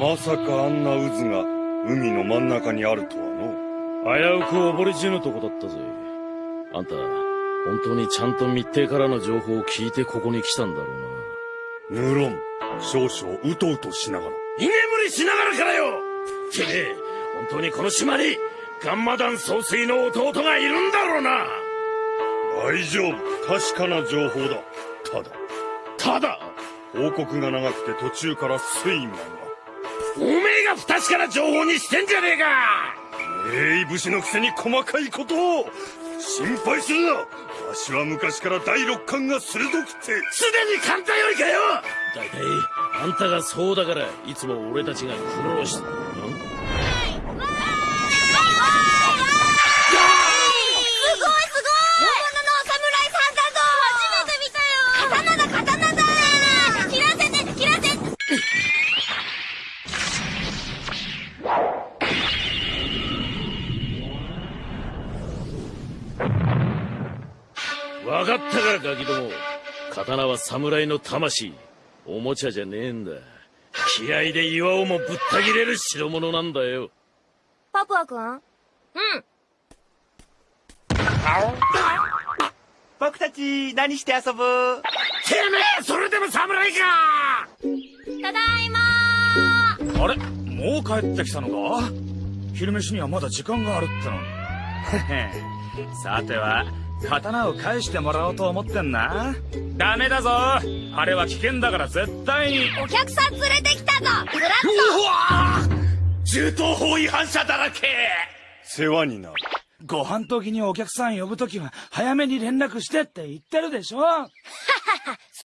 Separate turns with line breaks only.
まさかあんな渦が海の真ん中にあるとはの
危うく溺れ死ぬとこだったぜ。あんた本当にちゃんと密偵からの情報を聞いてここに来たんだろうな。
無論少々うとうとしながら。
居眠りしながらからよ。てめえ本当にこの島にガンマ団総帥の弟がいるんだろうな。
大丈夫。確かな情報だ。ただ。
ただ。
報告が長くて途中から睡魔が
おめえが不確かな情報にしてんじゃねえか。
えい武士のくせに細かいことを心配するな。わしは昔から第六感が鋭くて。
すでに簡単よりかよ。だいたいあんたがそうだからいつも俺たちが苦労してん？分かったからガキども刀は侍の魂。おもちゃじゃねえんだ。気合で岩をもぶった切れる代物なんだよ。
パプア君？うん。
僕たち何して遊ぶ？て
めえそれでも侍か！
ただい
まあれ？もう帰ってきたのか？昼飯にはまだ時間があるってのに。さては刀を返してもらおうと思ってんな。ダメだぞ。あれは危険だから絶対に。
お客さん連れてきたぞ。グラッ
うわ銃刀法違反者だらけ。
世話になる。
ご飯時にお客さん呼ぶ時は早めに連絡してって言ってるでしょ。ははは